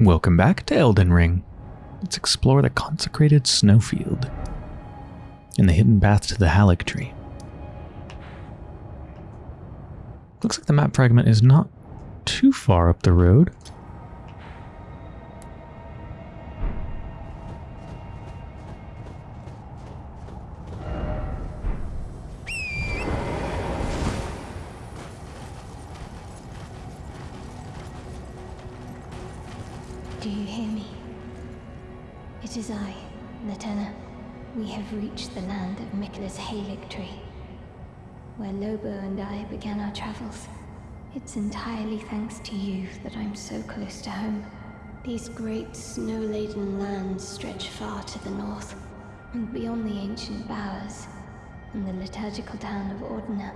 Welcome back to Elden Ring. Let's explore the consecrated snowfield and the hidden path to the Haligtree. Looks like the map fragment is not too far up the road. So close to home. These great snow-laden lands stretch far to the north, and beyond the ancient bowers and the liturgical town of Ordina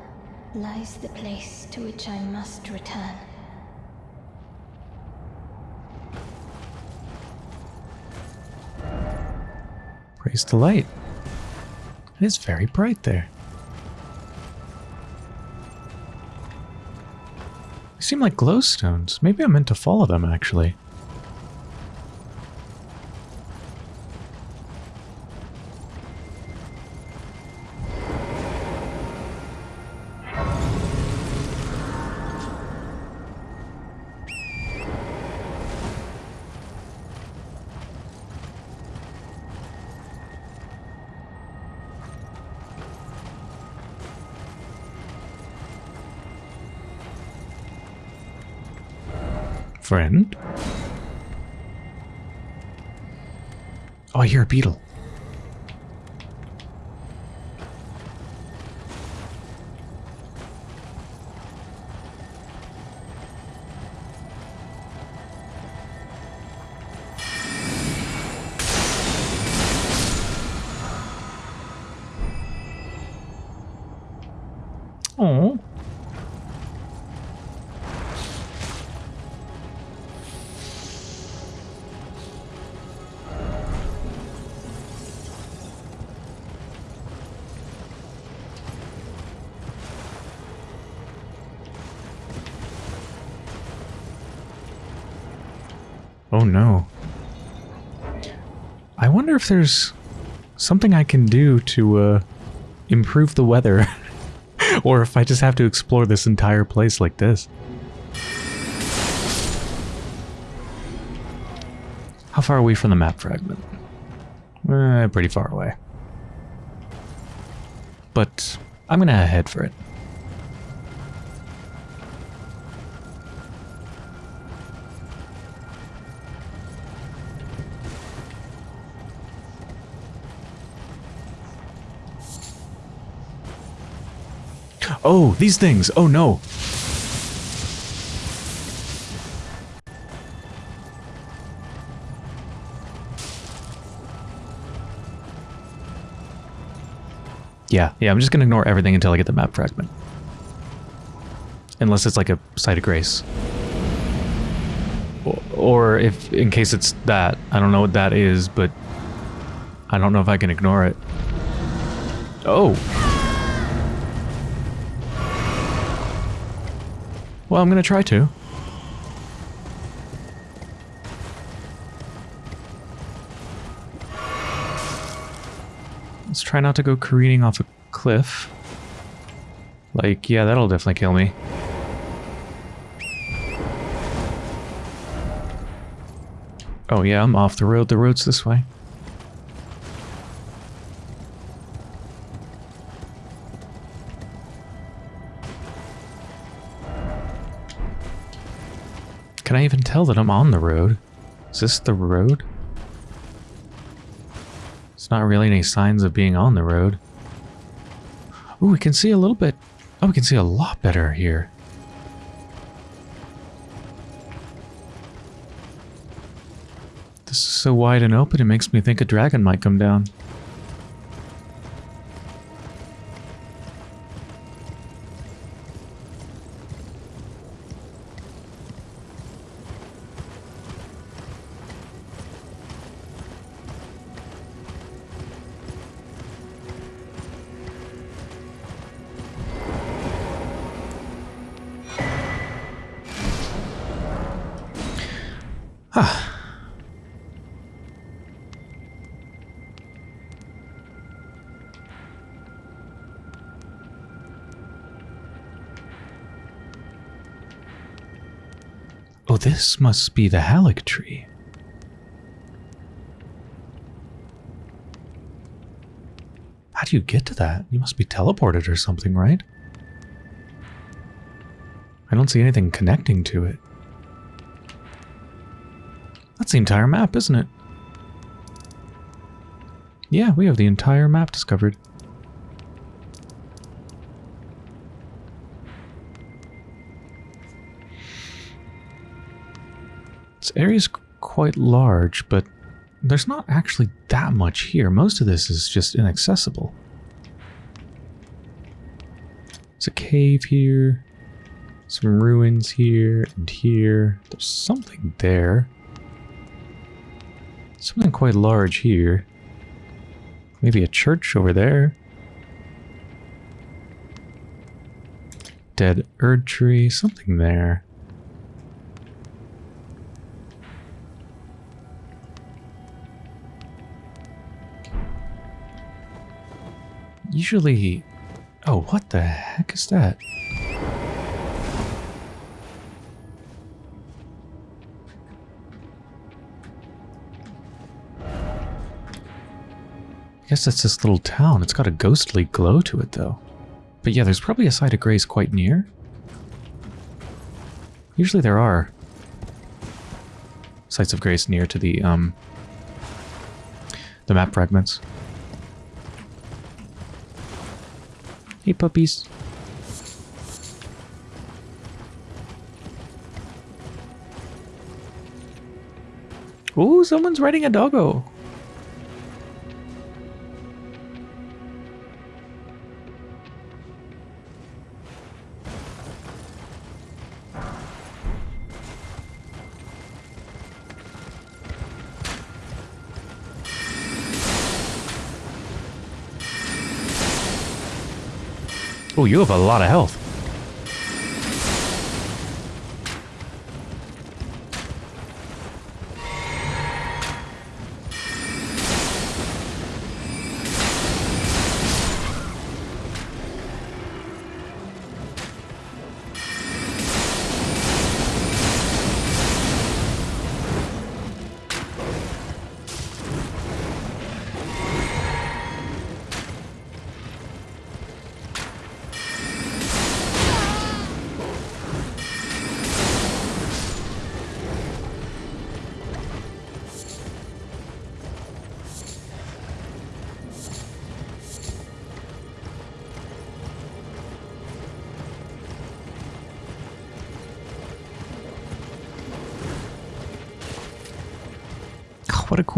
lies the place to which I must return. Praise the light. It is very bright there. They seem like glowstones. Maybe I'm meant to follow them, actually. Friend? Oh, I hear a beetle. Oh. Oh no. I wonder if there's something I can do to uh, improve the weather. or if I just have to explore this entire place like this. How far are we from the map fragment? Eh, pretty far away. But I'm gonna head for it. Oh, these things! Oh no! Yeah, yeah, I'm just gonna ignore everything until I get the map fragment. Unless it's like a site of grace. Or, or if, in case it's that. I don't know what that is, but I don't know if I can ignore it. Oh! Well, I'm gonna try to. Let's try not to go careening off a cliff. Like, yeah, that'll definitely kill me. Oh yeah, I'm off the road. The road's this way. Can I even tell that I'm on the road? Is this the road? It's not really any signs of being on the road. Ooh, we can see a little bit. Oh, we can see a lot better here. This is so wide and open, it makes me think a dragon might come down. Must be the Haligtree. How do you get to that? You must be teleported or something, right? I don't see anything connecting to it. That's the entire map, isn't it? Yeah, we have the entire map discovered. Quite large, but there's not actually that much here. Most of this is just inaccessible. There's a cave here, some ruins here and here. There's something there. Something quite large here. Maybe a church over there. Dead Erd tree, something there. Usually... Oh, what the heck is that? I guess that's this little town. It's got a ghostly glow to it, though. But yeah, there's probably a site of grace quite near. Usually there are sites of grace near to the, um, the map fragments. Hey, puppies. Ooh, someone's riding a doggo. Oh, you have a lot of health.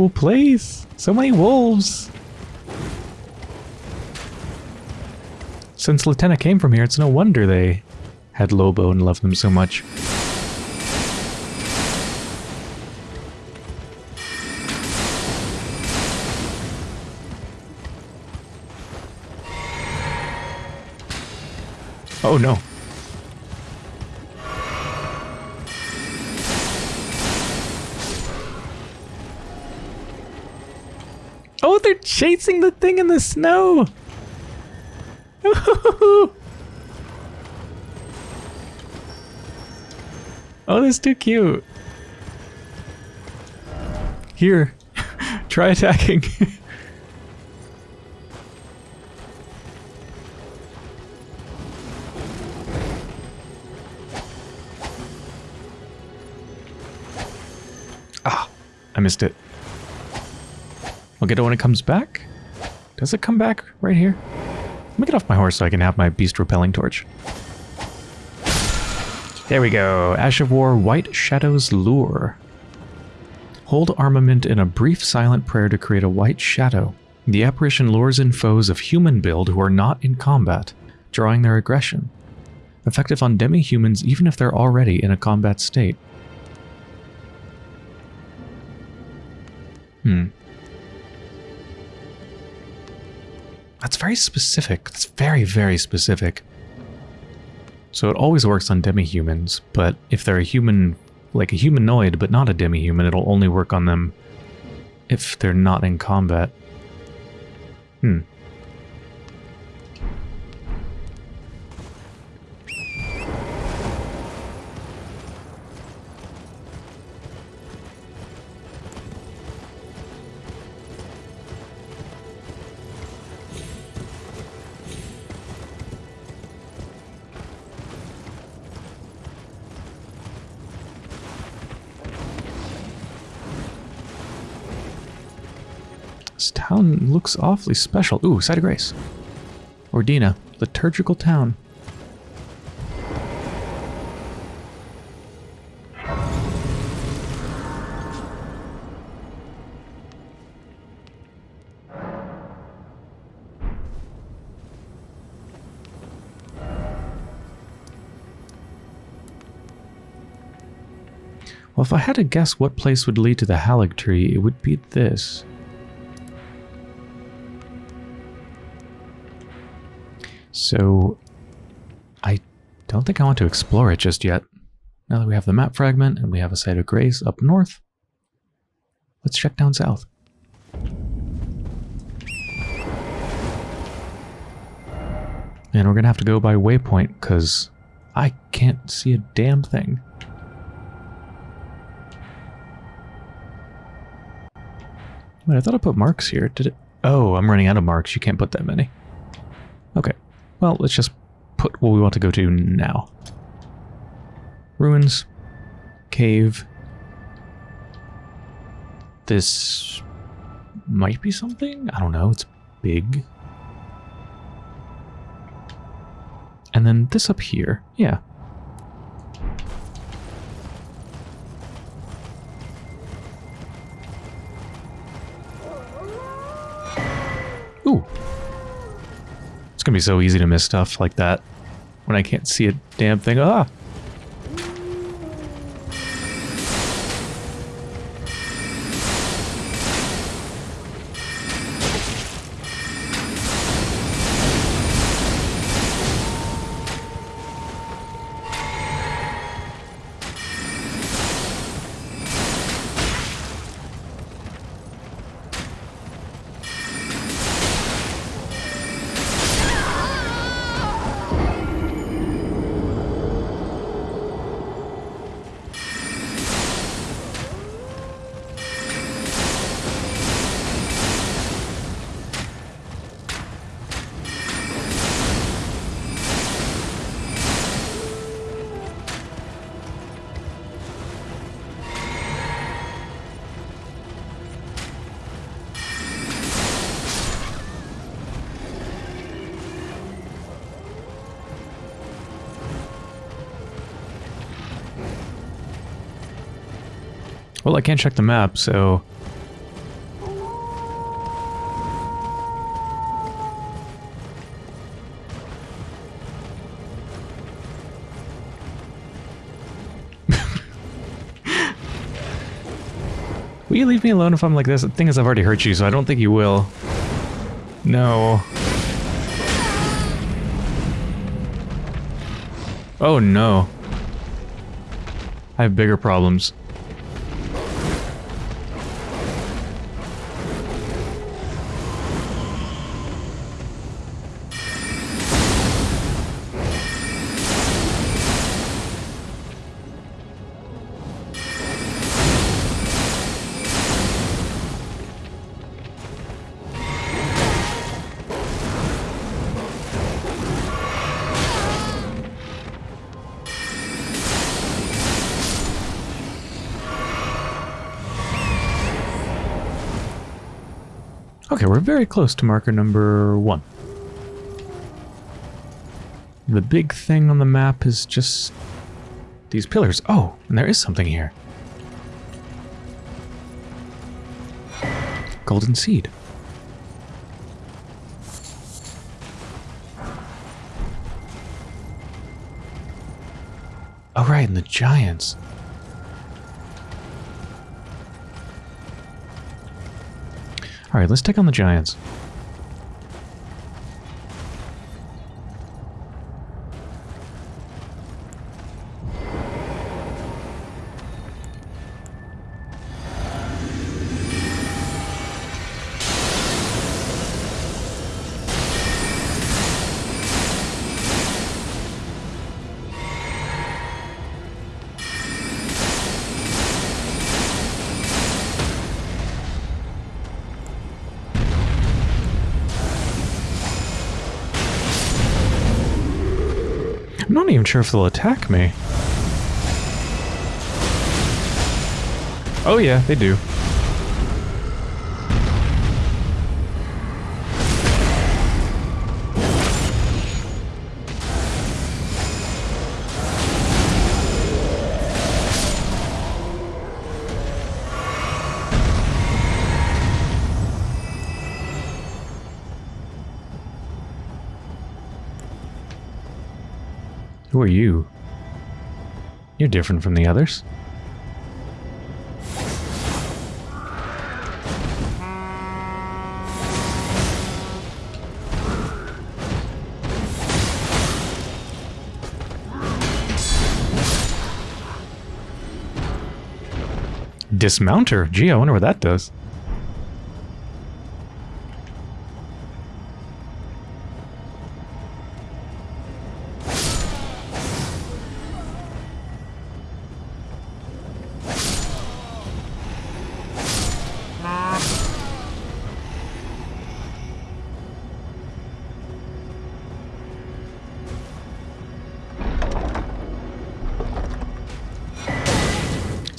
Cool place. So many wolves. Since Latenna came from here, it's no wonder they had Lobo and loved them so much. Oh no. Chasing the thing in the snow. oh, that's too cute. Here, try attacking. ah, I missed it. I'll get it when it comes back. Does it come back right here? Let me get off my horse so I can have my beast repelling torch. There we go. Ash of War, White Shadow's Lure. Hold armament in a brief silent prayer to create a white shadow. The apparition lures in foes of human build who are not in combat, drawing their aggression. Effective on demi-humans even if they're already in a combat state. Hmm. That's very specific. That's very, very specific. So it always works on demi-humans, but if they're a human, like a humanoid, but not a demi-human, it'll only work on them if they're not in combat. Hmm. Town looks awfully special. Ooh, Site of Grace. Ordina, liturgical town. Well, if I had to guess what place would lead to the Haligtree, it would be this. So, I don't think I want to explore it just yet. Now that we have the map fragment and we have a site of grace up north, let's check down south. And we're going to have to go by waypoint because I can't see a damn thing. Wait, I thought I put marks here. Did it? Oh, I'm running out of marks. You can't put that many. Okay. Well, let's just put what we want to go to now. Ruins. Cave. This might be something? I don't know. It's big. And then this up here. Yeah. Gonna be so easy to miss stuff like that when I can't see a damn thing. Ah! Well, I can't check the map, so... will you leave me alone if I'm like this? The thing is, I've already hurt you, so I don't think you will. No. Oh no. I have bigger problems. We're very close to marker number one. The big thing on the map is just these pillars. Oh, and there is something here. Golden seed. Oh right, and the giants. Alright, let's take on the Giants. Sure if they'll attack me. Oh yeah, they do. You're different from the others. Dismounter? Gee, I wonder what that does.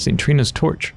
St. Trina's torch.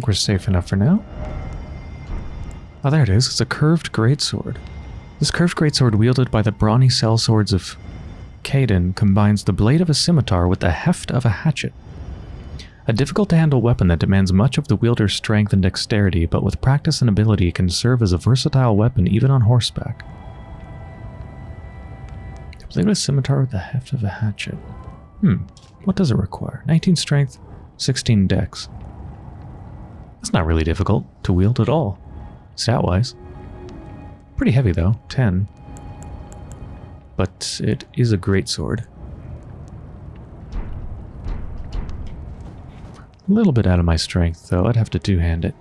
Think we're safe enough for now. Oh, there it is. It's a curved greatsword. This curved greatsword wielded by the brawny sellswords of Caelid combines the blade of a scimitar with the heft of a hatchet. A difficult-to-handle weapon that demands much of the wielder's strength and dexterity, but with practice and ability can serve as a versatile weapon even on horseback. Blade of a scimitar with the heft of a hatchet. Hmm, what does it require? 19 strength, 16 dex. That's not really difficult to wield at all, stat-wise. Pretty heavy though, 10. But it is a great sword. A little bit out of my strength though, I'd have to two-hand it.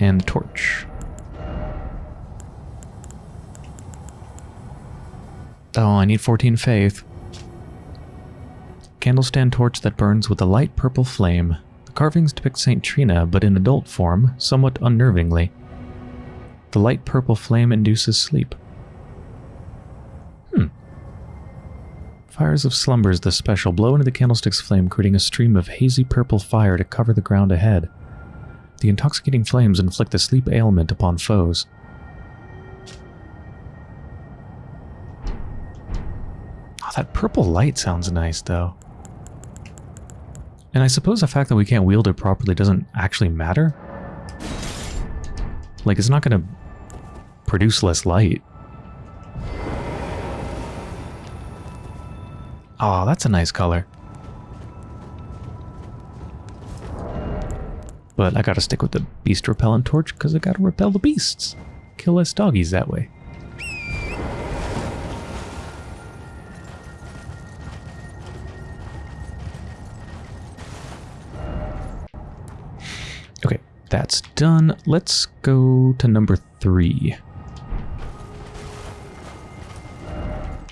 And the torch. Oh, I need 14 faith candlestand torch that burns with a light purple flame. The carvings depict St. Trina, but in adult form, somewhat unnervingly. The light purple flame induces sleep. Hmm. Fires of Slumber is the special. Blow into the candlestick's flame, creating a stream of hazy purple fire to cover the ground ahead. The intoxicating flames inflict a sleep ailment upon foes. Oh, that purple light sounds nice, though. And I suppose the fact that we can't wield it properly doesn't actually matter. Like, it's not going to produce less light. Oh, that's a nice color. But I gotta stick with the beast repellent torch because I gotta repel the beasts. Kill less doggies that way. That's done. Let's go to number three.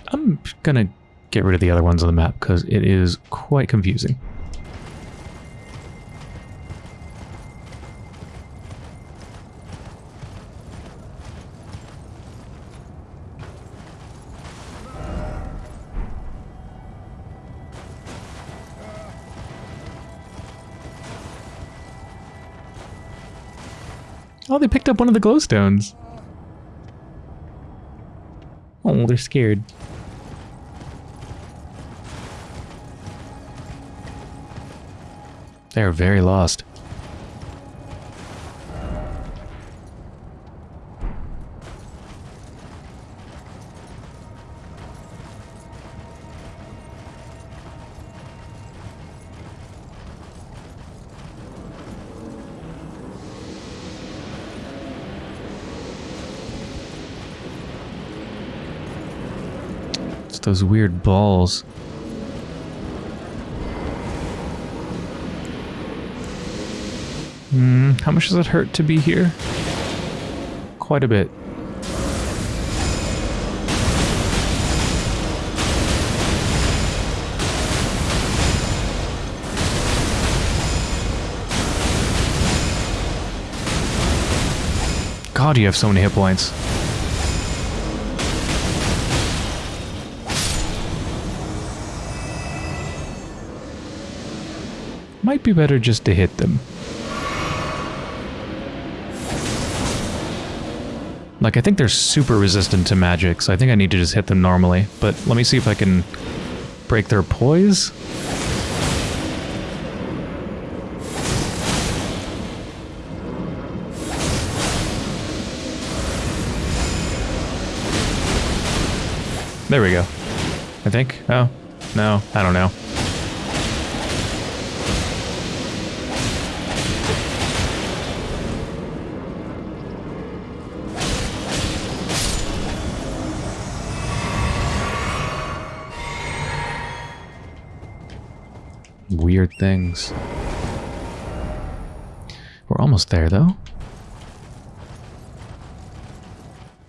I'm gonna get rid of the other ones on the map because it is quite confusing. They picked up one of the glowstones. Oh, they're scared. They're very lost. those weird balls. Hmm, how much does it hurt to be here? Quite a bit. God, you have so many hit points. Might be better just to hit them. Like, I think they're super resistant to magic, so I think I need to just hit them normally. But let me see if I can break their poise. There we go. I think. Oh, no, I don't know. Weird things. We're almost there, though.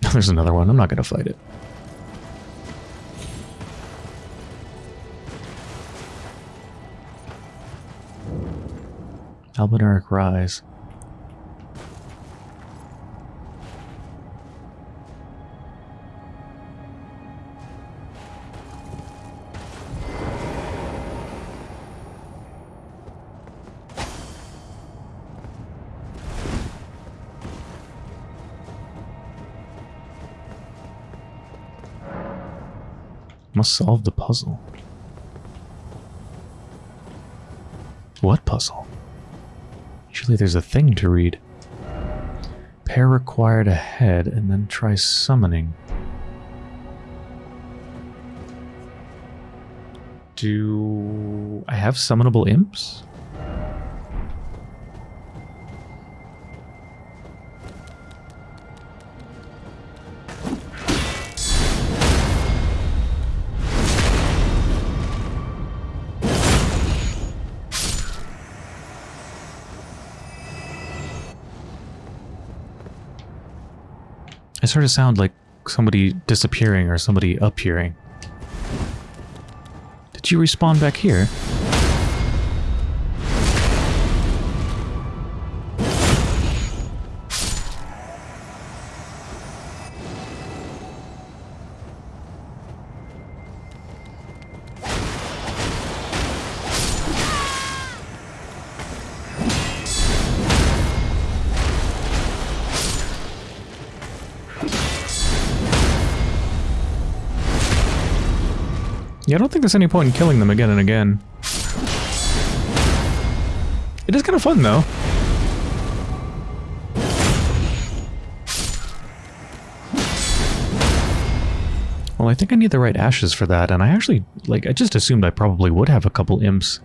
There's another one. I'm not going to fight it. Albinauric Rise. Must solve the puzzle. What puzzle? Usually there's a thing to read. Pair required ahead and then try summoning. Do I have summonable imps? I sort of sound like somebody disappearing or somebody appearing. Did you respawn back here? I don't think there's any point in killing them again and again. It is kind of fun, though. Well, I think I need the right ashes for that, and I actually, like, I just assumed I probably would have a couple imps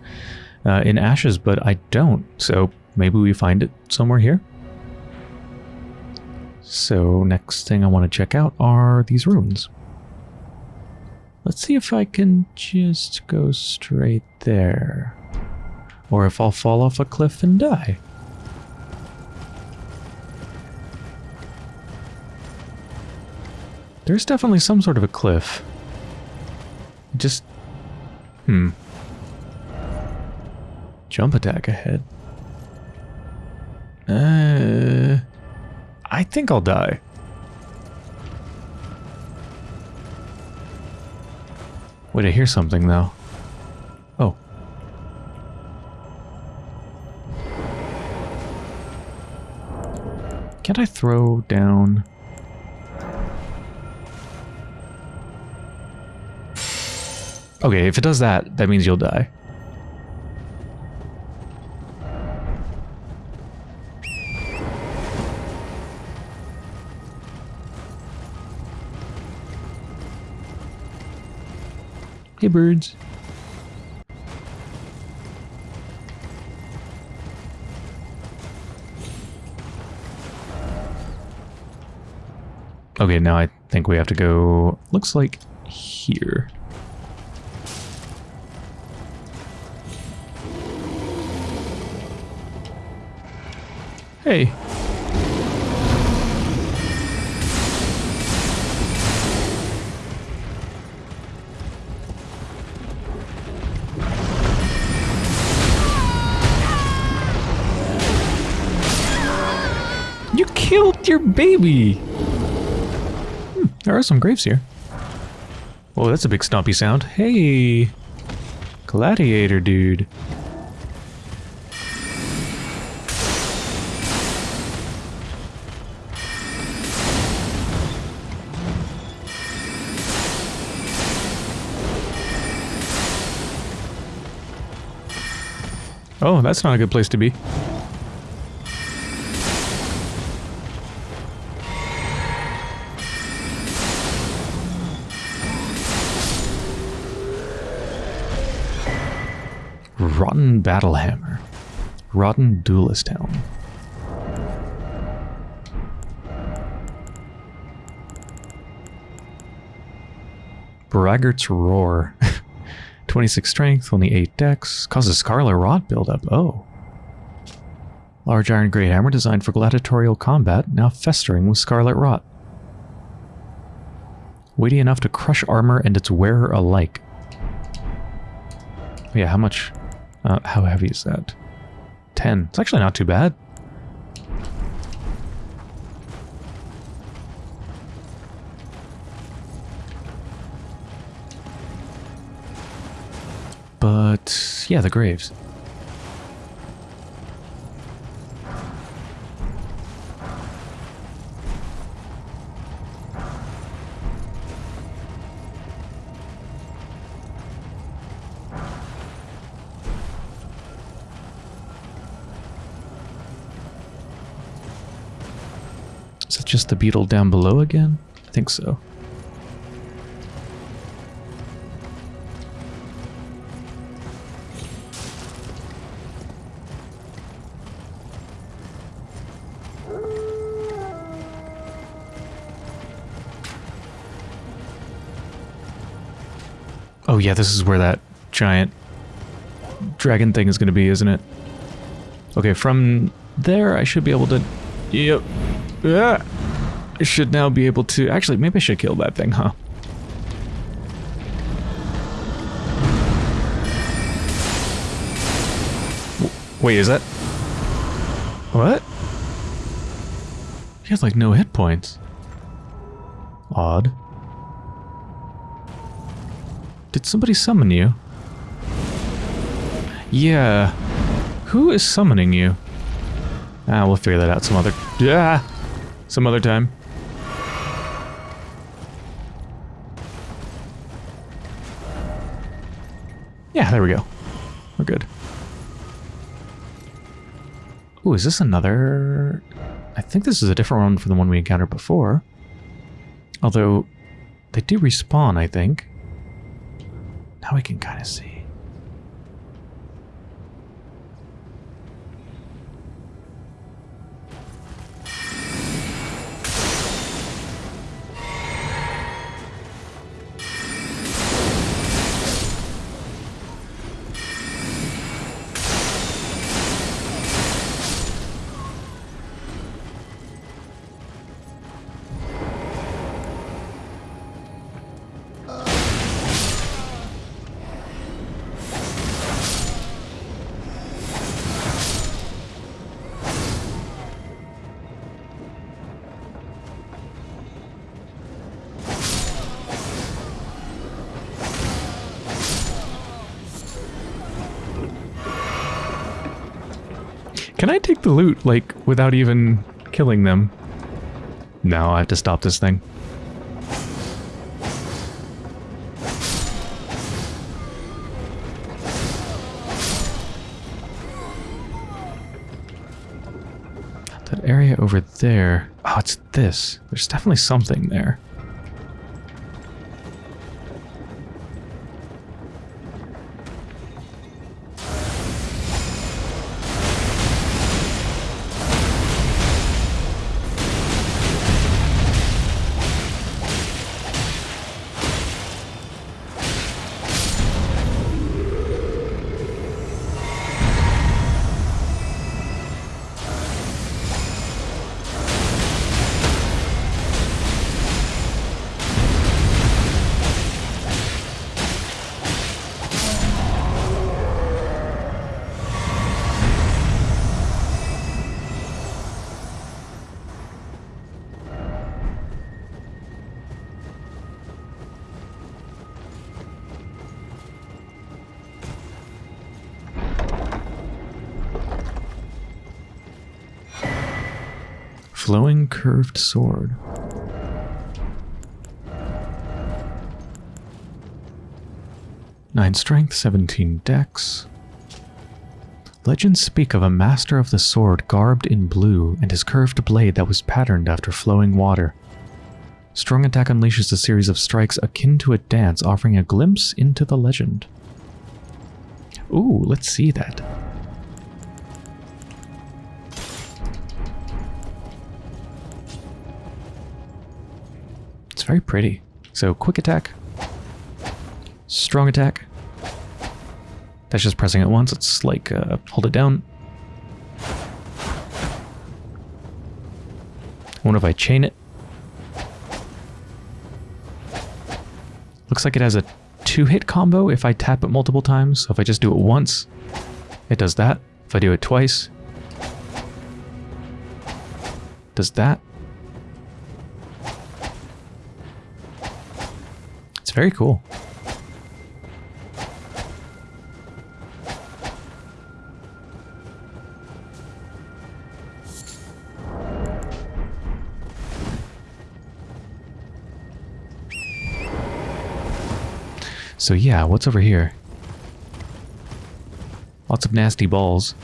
uh, in ashes, but I don't, so maybe we find it somewhere here. So, next thing I want to check out are these runes. Let's see if I can just go straight there. Or if I'll fall off a cliff and die. There's definitely some sort of a cliff. Just... Hmm. Jump attack ahead. Uh... I think I'll die. Wait, I hear something though. Oh. Can't I throw down... Okay, if it does that, that means you'll die. Hey, birds. Okay, now I think we have to go, looks like here. Hey. Your baby! Hmm, there are some graves here. Oh, that's a big stompy sound. Hey! Gladiator dude. Oh, that's not a good place to be. Rotten Battlehammer. Rotten Duelist Helm. Braggart's Roar. 26 strength, only 8 dex. Causes Scarlet Rot buildup. Oh. Large iron great hammer designed for gladiatorial combat, now festering with Scarlet Rot. Weighty enough to crush armor and its wearer alike. Yeah, how much... Uh, how heavy is that? 10. It's actually not too bad. But, yeah, the graves. Just the beetle down below again? I think so. Oh yeah, this is where that giant dragon thing is going to be, isn't it? Okay, from there I should be able to... Yep. Yeah. Should now be able to... Actually, maybe I should kill that thing, huh? Wait, is that... What? He has like no hit points. Odd. Did somebody summon you? Yeah. Who is summoning you? Ah, we'll figure that out some other... Yeah! Some other time. There we go. We're good. Ooh, is this another... I think this is a different one from the one we encountered before. Although, they do respawn, I think. Now we can kind of see. Can I take the loot, like, without even killing them? No, I have to stop this thing. That area over there... Oh, it's this. There's definitely something there. Sword. Nine strength, 17 dex. Legends speak of a master of the sword garbed in blue and his curved blade that was patterned after flowing water. Strong attack unleashes a series of strikes akin to a dance, offering a glimpse into the legend. Ooh, let's see that. It's very pretty. So quick attack, strong attack. That's just pressing it once. It's like uh, hold it down. What if I chain it? Looks like it has a two-hit combo if I tap it multiple times. So if I just do it once, it does that. If I do it twice, does that. Very cool. So yeah, what's over here? Lots of nasty balls.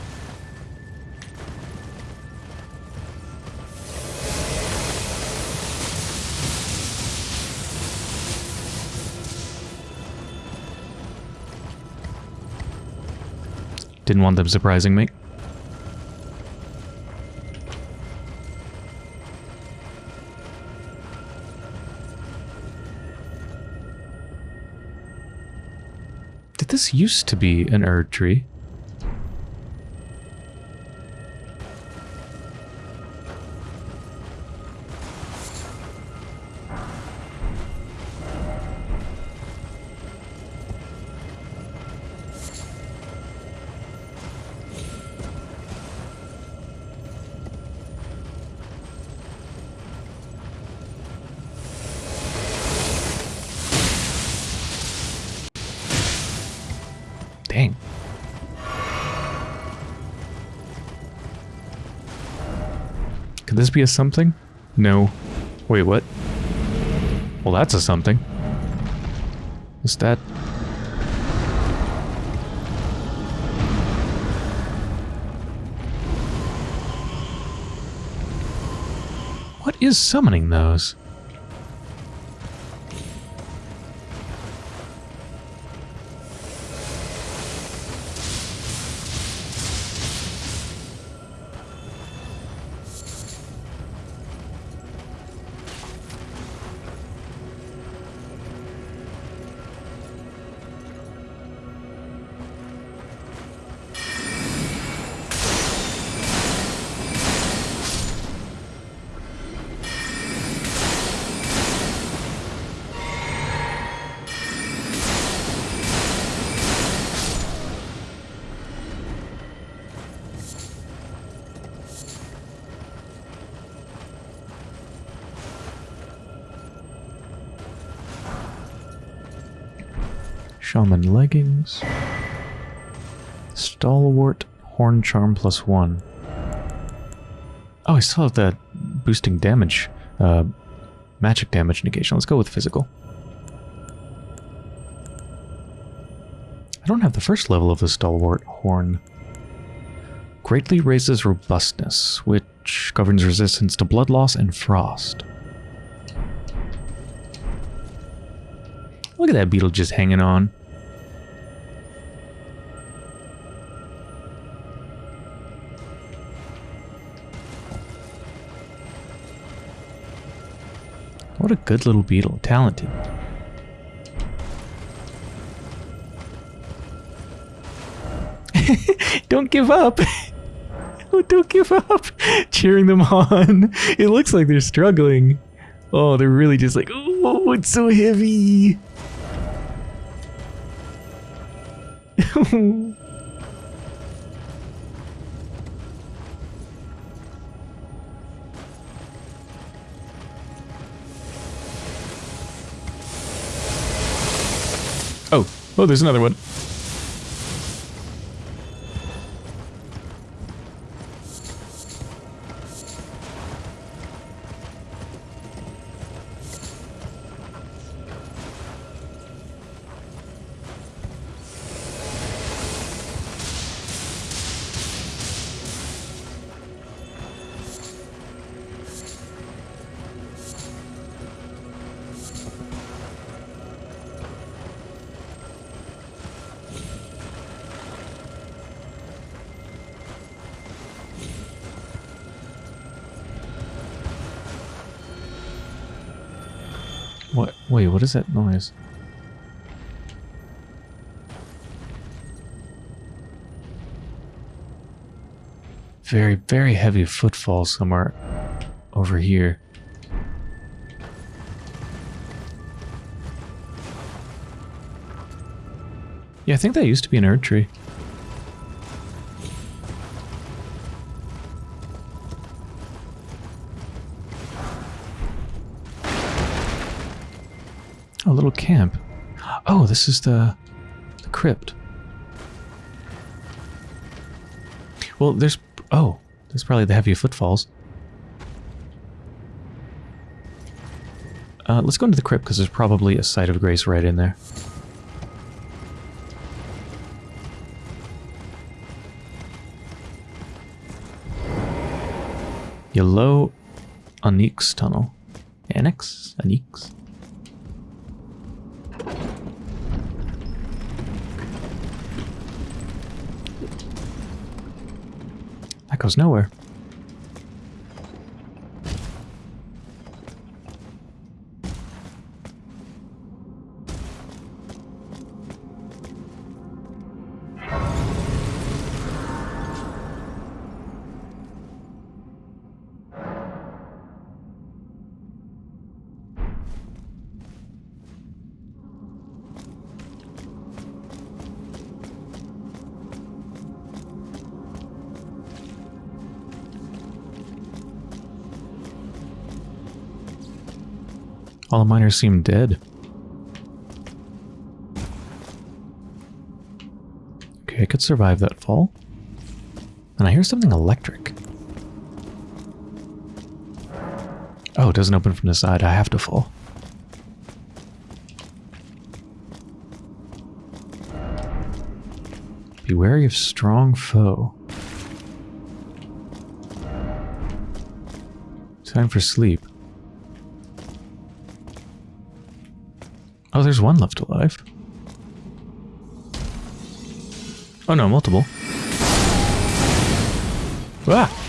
Didn't want them surprising me. Did this used to be an Erdtree? This be a something? No. Wait, what? Well, that's a something. Is that... What is summoning those? Shaman leggings. Stalwart horn charm plus one. Oh, I still have that boosting damage, uh, magic damage negation. Let's go with physical. I don't have the first level of the stalwart horn. Greatly raises robustness, which governs resistance to blood loss and frost. Look at that beetle just hanging on. What a good little beetle. Talented. don't give up. oh, don't give up. Cheering them on. It looks like they're struggling. Oh, they're really just like, oh, it's so heavy. oh, oh, there's another one. What? Is that noise? Very, very heavy footfalls somewhere over here. Yeah, I think that used to be an Erdtree. A this is the, the crypt. Well, there's... Oh, there's probably the heavy footfalls. Uh, let's go into the crypt because there's probably a site of grace right in there. Yelough Anix Tunnel. Annex? Onyx? Goes nowhere. All the miners seem dead. Okay, I could survive that fall. And I hear something electric. Oh, it doesn't open from the side. I have to fall. Be wary of strong foe. Time for sleep. Oh, there's one left alive. Oh no, multiple. Ah!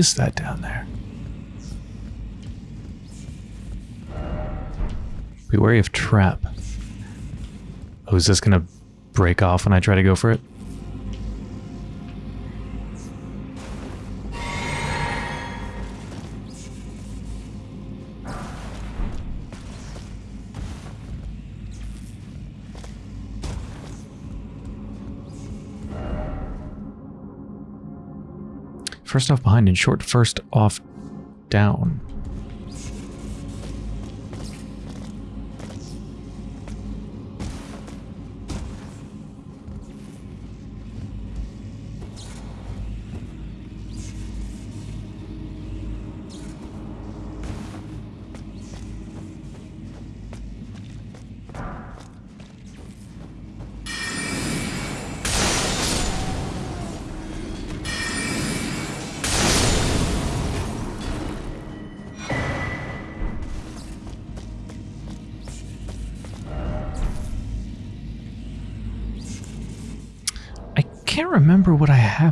Is that down there? Be wary of trap. Oh, is this gonna break off when I try to go for it? First off behind and short first off down.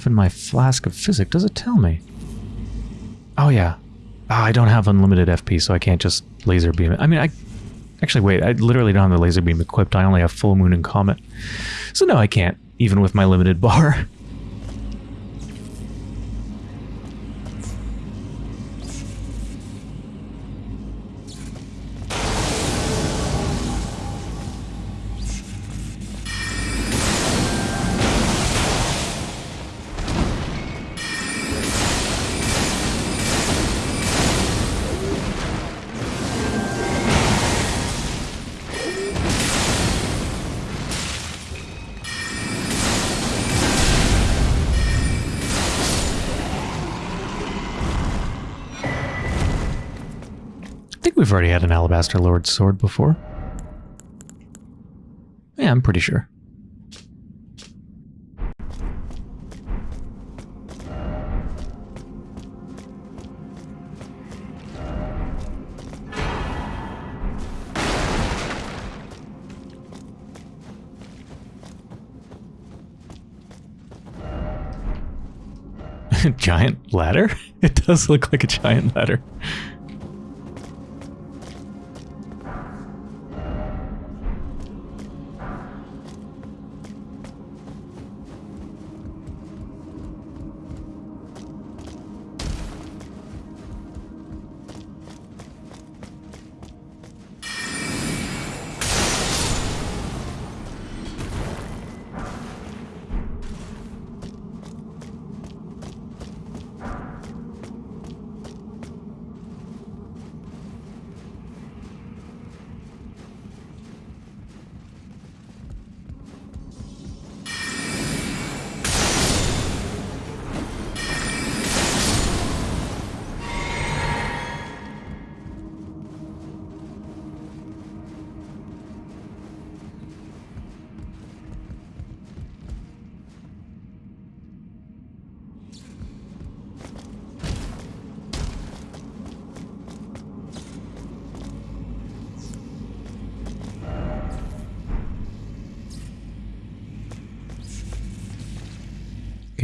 In my flask of physick. Does it tell me? Oh, yeah. Oh, I don't have unlimited FP, so I can't just laser beam it. I mean, I... Actually, wait. I literally don't have the laser beam equipped. I only have full moon and comet. So no, I can't, even with my limited bar. Already had an Alabaster Lord sword before. Yeah, I'm pretty sure. giant ladder? It does look like a giant ladder.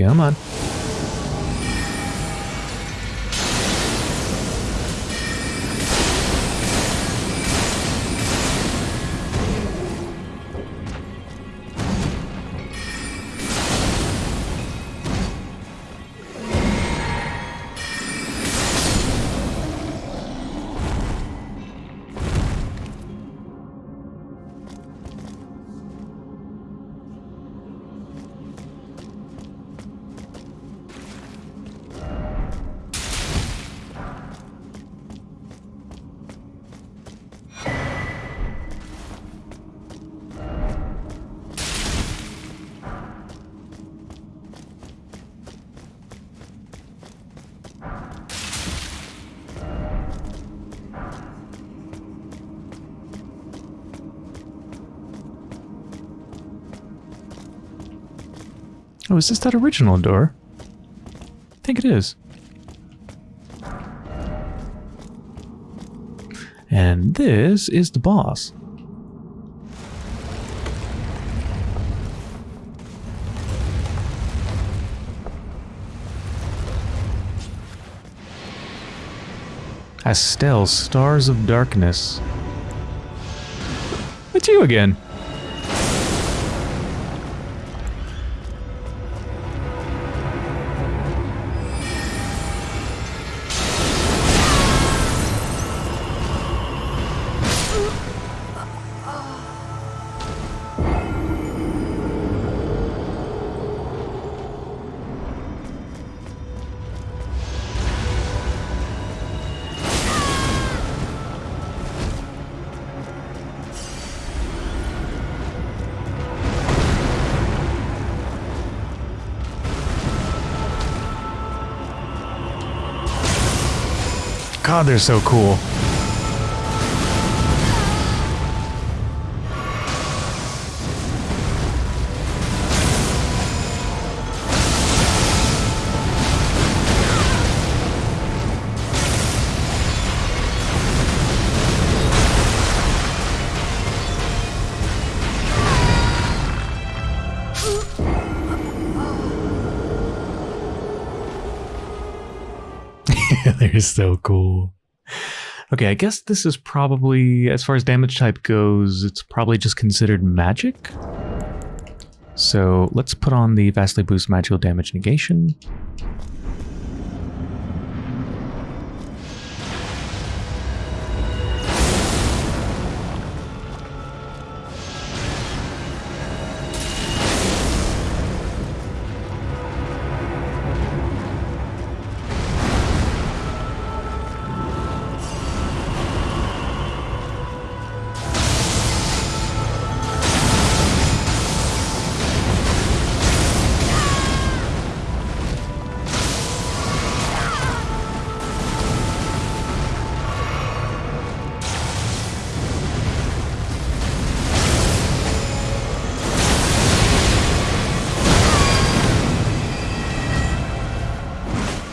Come on. Oh, is this that original door? I think it is. And this is the boss. Astel, Stars of Darkness. It's you again. God, they're so cool. They're so cool. Okay, I guess this is probably, as far as damage type goes, it's probably just considered magic. So let's put on the vastly boost magical damage negation.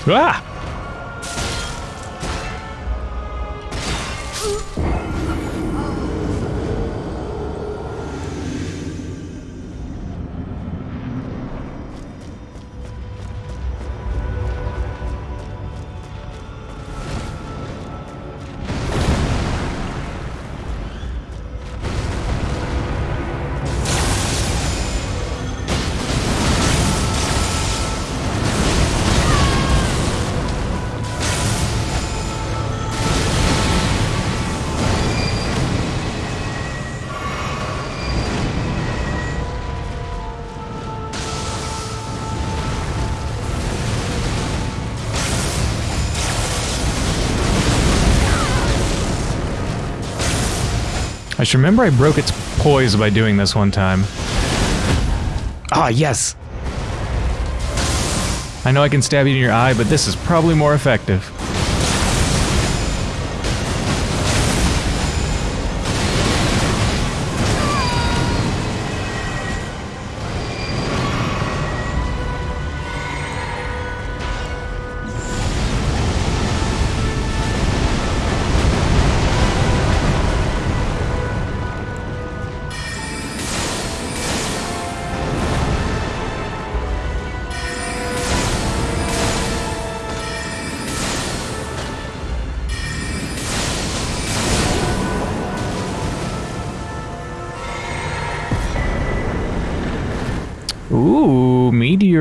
Ah! Remember I broke its poise by doing this one time. Ah, yes! I know I can stab you in your eye, but this is probably more effective.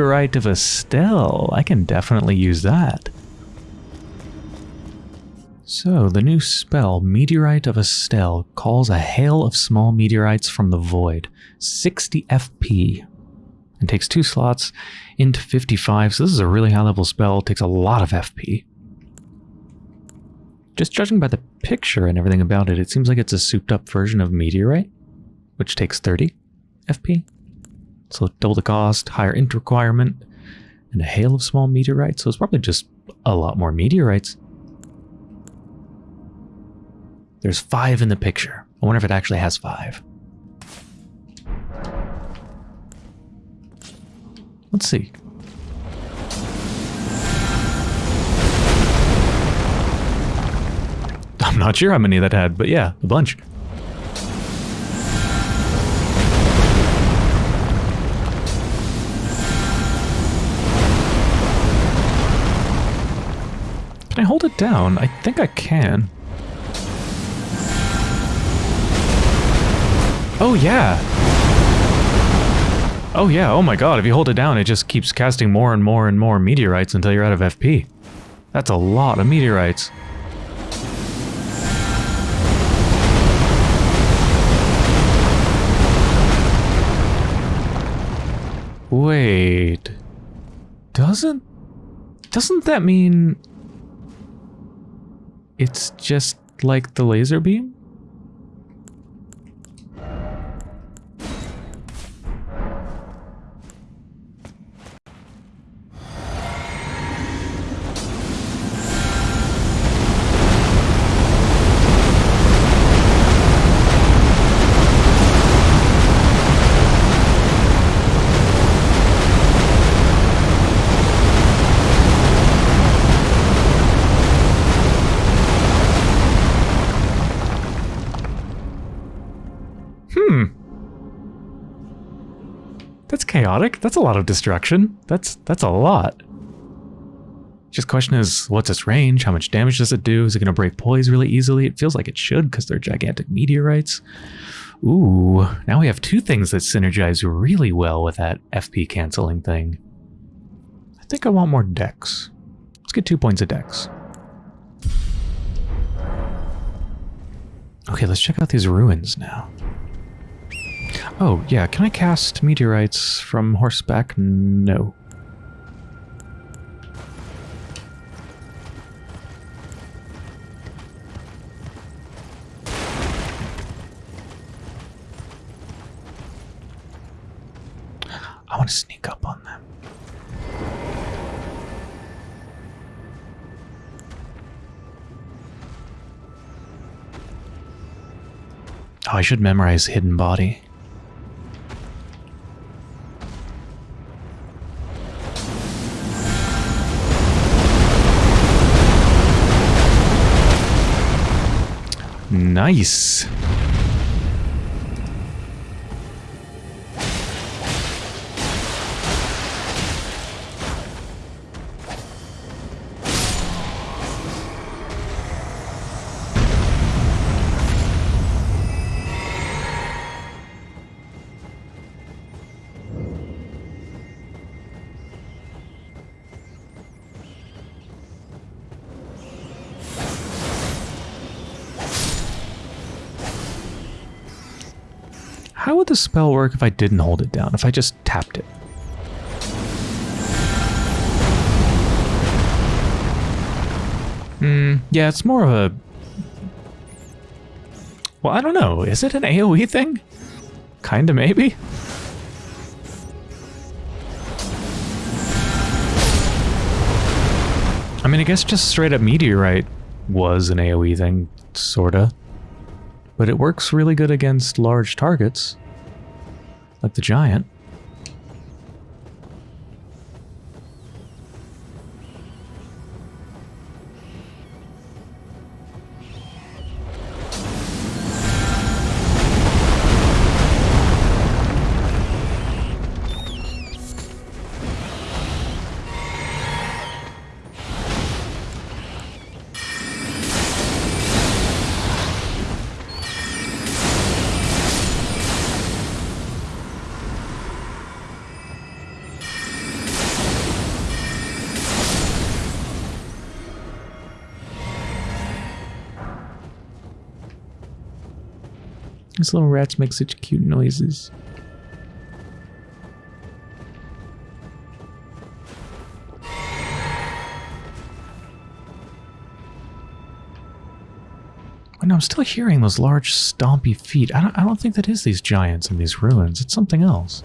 Meteorite of Astel. I can definitely use that. So, the new spell, Meteorite of Astel, calls a hail of small meteorites from the void. 60 FP. And takes two slots into 55, so this is a really high level spell. takes a lot of FP. Just judging by the picture and everything about it, it seems like it's a souped up version of Meteorite, which takes 30 FP. So double the cost, higher int requirement, and a hail of small meteorites. So it's probably just a lot more meteorites. There's five in the picture. I wonder if it actually has five. Let's see. I'm not sure how many that had, but yeah, a bunch. Down? I think I can. Oh, yeah. Oh, yeah. Oh, my God. If you hold it down, it just keeps casting more and more and more meteorites until you're out of FP. That's a lot of meteorites. Wait. Doesn't... Doesn't that mean it's just like the laser beam? Chaotic. That's a lot of destruction. That's that's a lot. Just question is, what's its range? How much damage does it do? Is it going to break poise really easily? It feels like it should because they're gigantic meteorites. Ooh, now we have two things that synergize really well with that FP canceling thing. I think I want more dex. Let's get two points of dex. Okay, let's check out these ruins now. Oh, yeah, can I cast meteorites from horseback? No. I want to sneak up on them. Oh, I should memorize Hidden Body. Nice. Spell work if I didn't hold it down? If I just tapped it? Hmm, yeah, it's more of a... Well, I don't know. Is it an AoE thing? Kinda, maybe? I mean, I guess just straight up Meteorite was an AoE thing, sorta. But it works really good against large targets, like the giant. These little rats make such cute noises. And I'm still hearing those large stompy feet. I don't, I don't think that is these giants in these ruins. It's something else.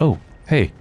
Oh, hey.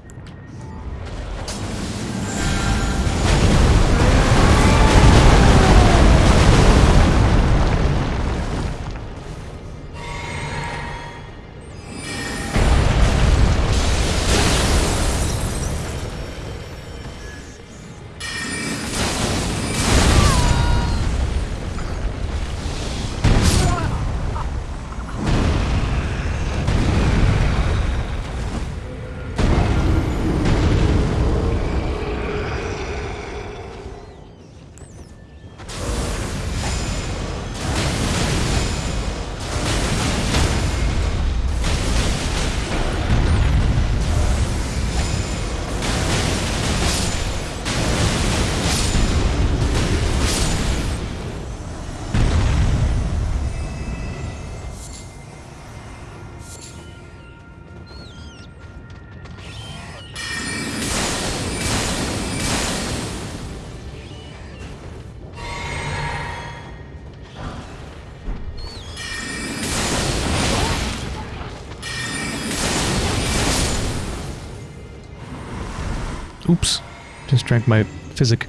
Drank my physick.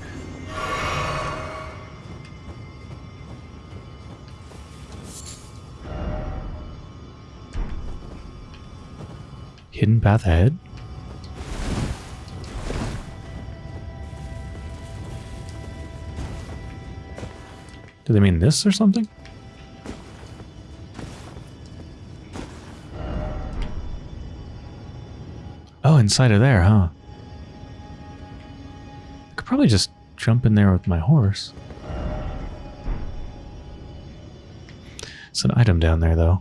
Hidden path ahead? Do they mean this or something? Oh, inside of there, huh? Probably just jump in there with my horse. It's an item down there, though.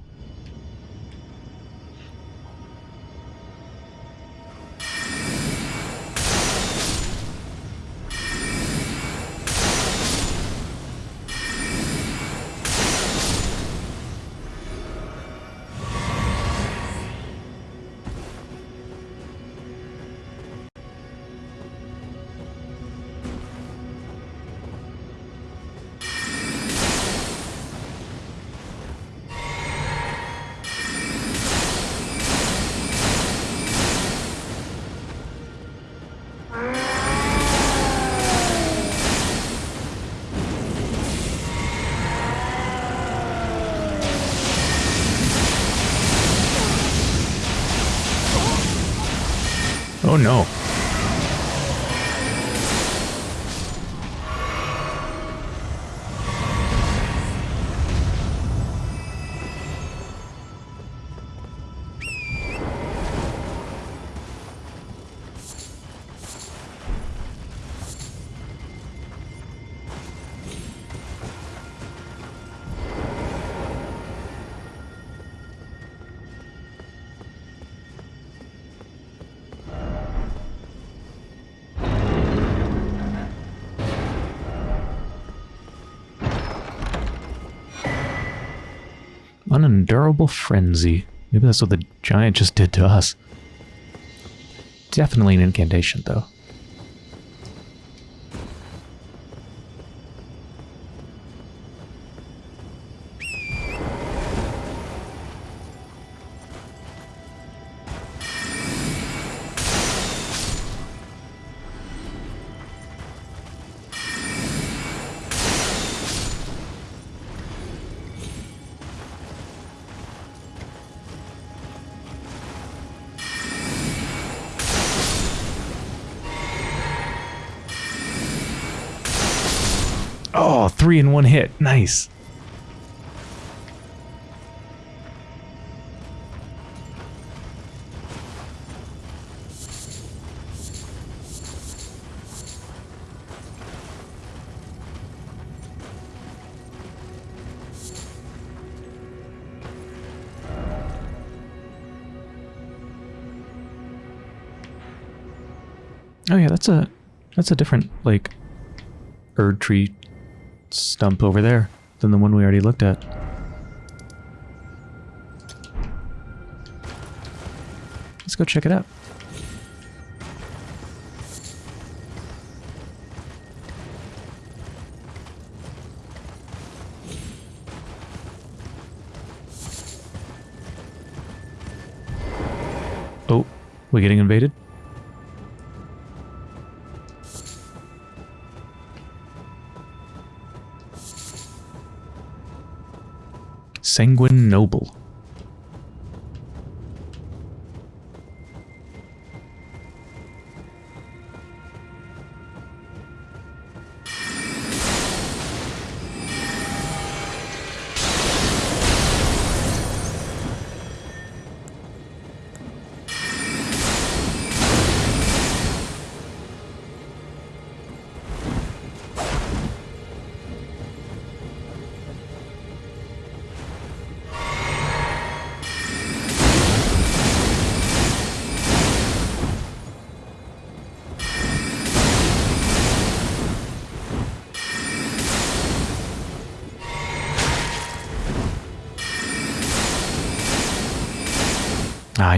Oh no. Unendurable frenzy. Maybe that's what the giant just did to us. Definitely an incantation, though. One hit. Nice. Oh yeah, that's a that's a different like Erdtree stump over there than the one we already looked at. Let's go check it out. Oh, we're getting invaded? Sanguine Noble.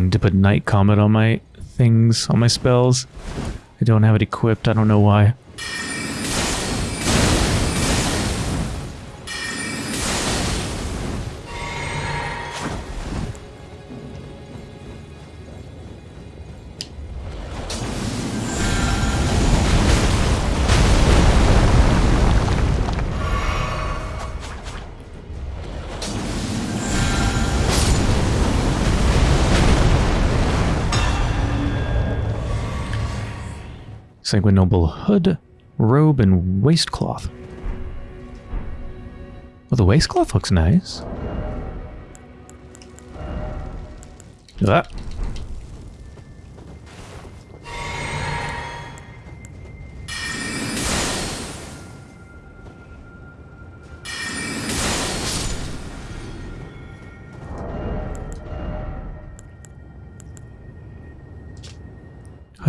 Need to put Night Comet on my things, on my spells. I don't have it equipped, I don't know why. Sanguine Noble hood, robe, and waistcloth. Well, the waistcloth looks nice. Ah.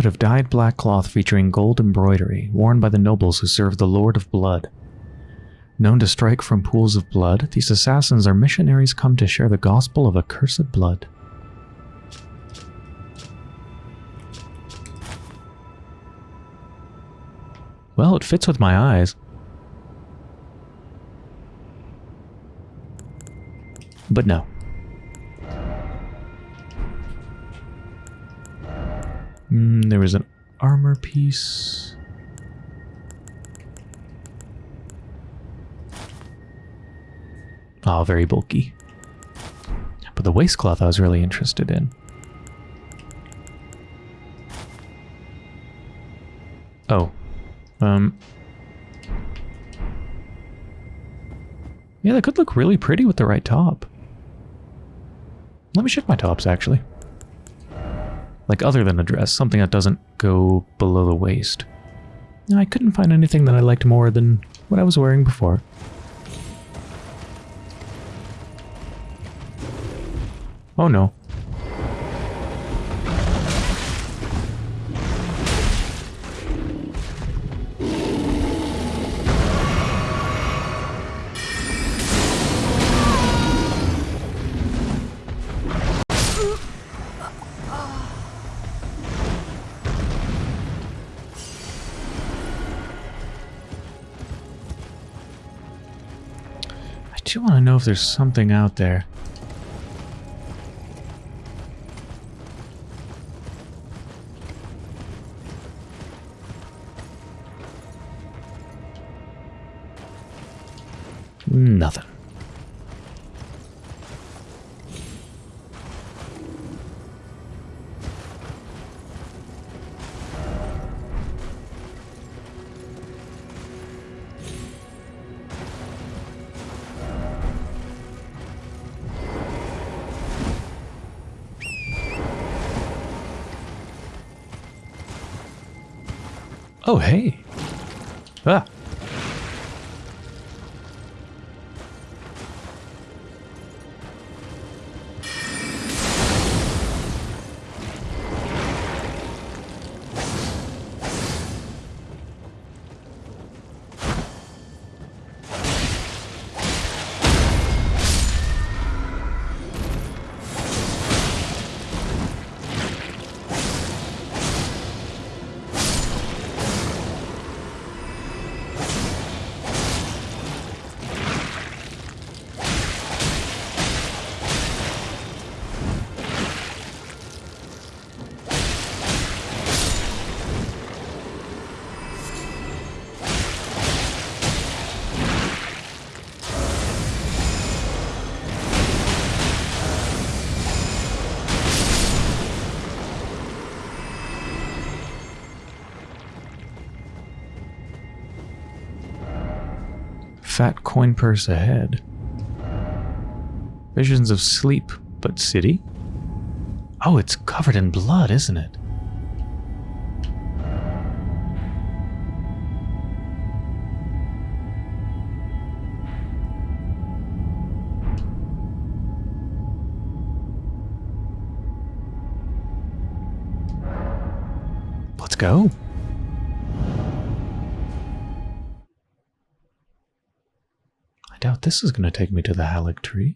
Of dyed black cloth featuring gold embroidery, worn by the nobles who serve the Lord of Blood. Known to strike from pools of blood, these assassins are missionaries come to share the gospel of accursed blood. Well, it fits with my eyes. But no. Mm, there was an armor piece. Oh, very bulky. But the waistcloth I was really interested in. Oh. Um. Yeah, that could look really pretty with the right top. Let me check my tops, actually. Like, other than a dress, something that doesn't go below the waist. I couldn't find anything that I liked more than what I was wearing before. Oh no. There's something out there. Oh, hey. Ah. Coin purse ahead. Visions of sleep, but city? Oh, it's covered in blood, isn't it? Let's go. This is going to take me to the Haligtree.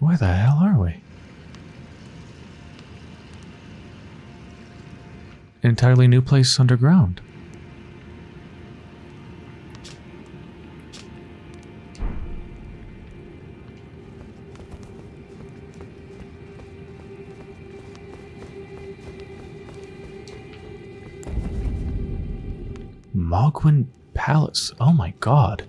Where the hell are we? Entirely new place underground. Mohgwyn Palace. Oh my god.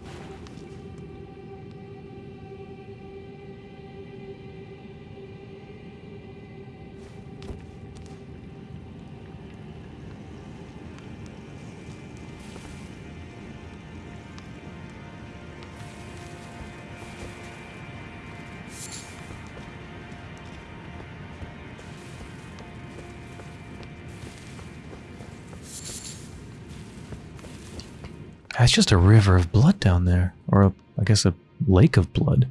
It's just a river of blood down there. Or, a, I guess, a lake of blood.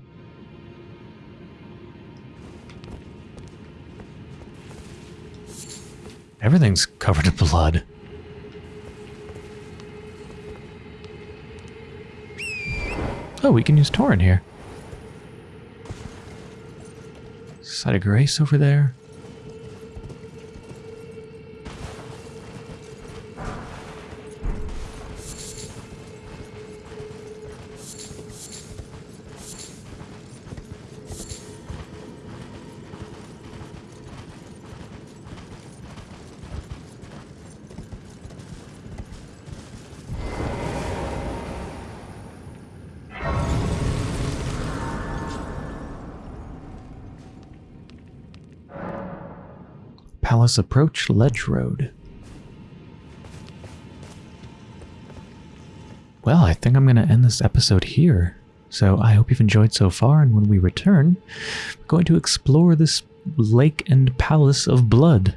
Everything's covered in blood. Oh, we can use Torrent here. Site of Grace over there. Palace Approach Ledge Road. Well, I think I'm going to end this episode here. So I hope you've enjoyed so far, and when we return, we're going to explore this lake and palace of blood.